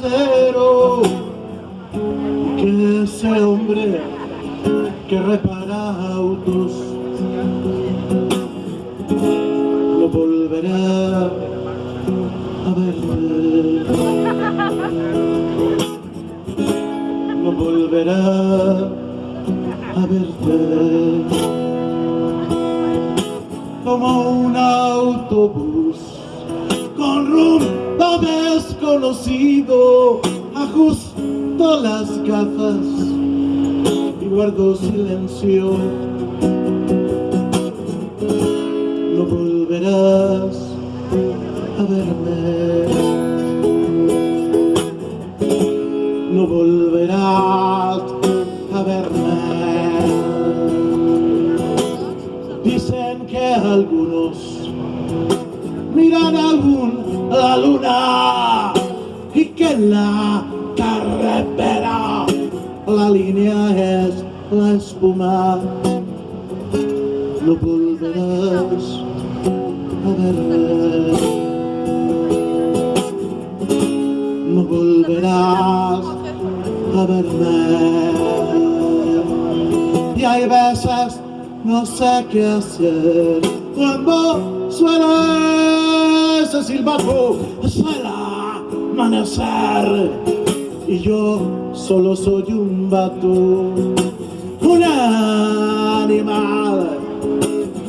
cero. Que ese hombre que repara autos no volverá a verte no volverá a verte como un autobús desconocido ajusto las gafas y guardo silencio. No volverás a verme. No volverás a verme. Dicen que algunos miran aún la luna y que la carretera la línea es la espuma no volverás a verme no volverás a verme y hay veces no sé qué hacer. Cuando suena ese silbato suena amanecer. Y yo solo soy un vato un animal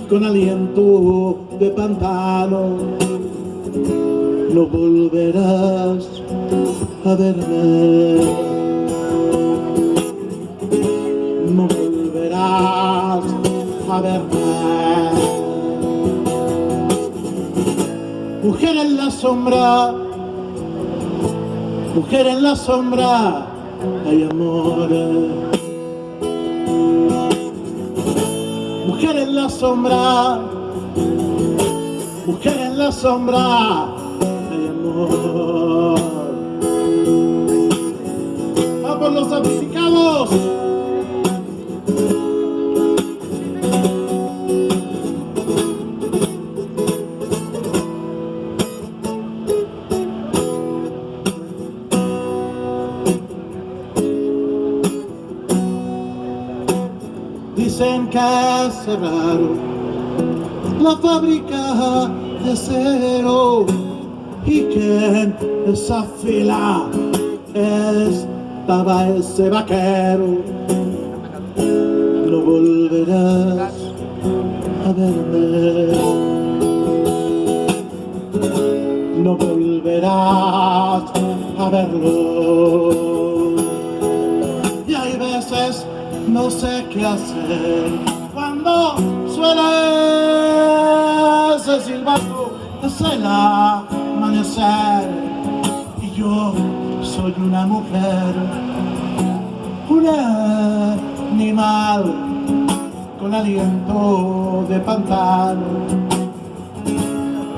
con aliento de pantano. No volverás a verme. No volverás a verme mujer en la sombra. Mujer en la sombra. Hay amor. Mujer en la sombra. Mujer en la sombra. Hay amor. Vamos los amplificados Que cerraron la fábrica de cero y que en esa fila estaba ese vaquero. No volverás a verme. No volverás a verlo. Qué hacer cuando suena ese silbato es el amanecer. Y yo soy una mujer un animal con aliento de pantano.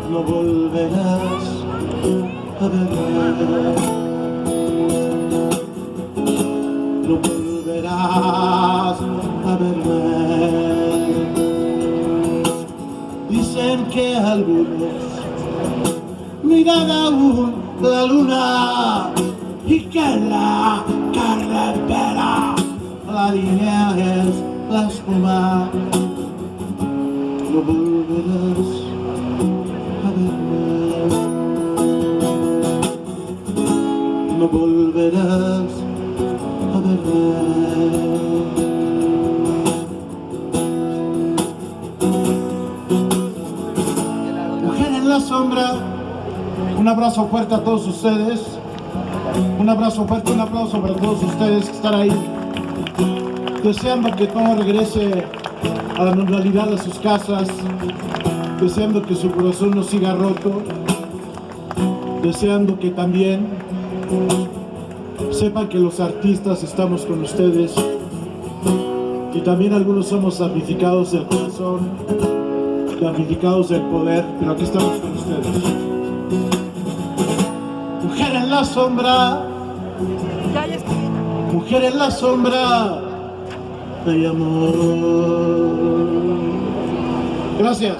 No volverás a verme. No volverás verme. Dicen que algunos miran aún la luna y que la carretera la línea es la espuma. No volverás. No volverás a verme. La sombra, un abrazo fuerte a todos ustedes, un abrazo fuerte, un aplauso para todos ustedes que están ahí, deseando que todo regrese a la normalidad de sus casas, deseando que su corazón no siga roto, deseando que también sepan que los artistas estamos con ustedes y también algunos somos damnificados del corazón, damnificados del poder, pero aquí estamos con ustedes. Mujer en la sombra, mujer en la sombra, hay amor. Gracias.